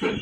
Good.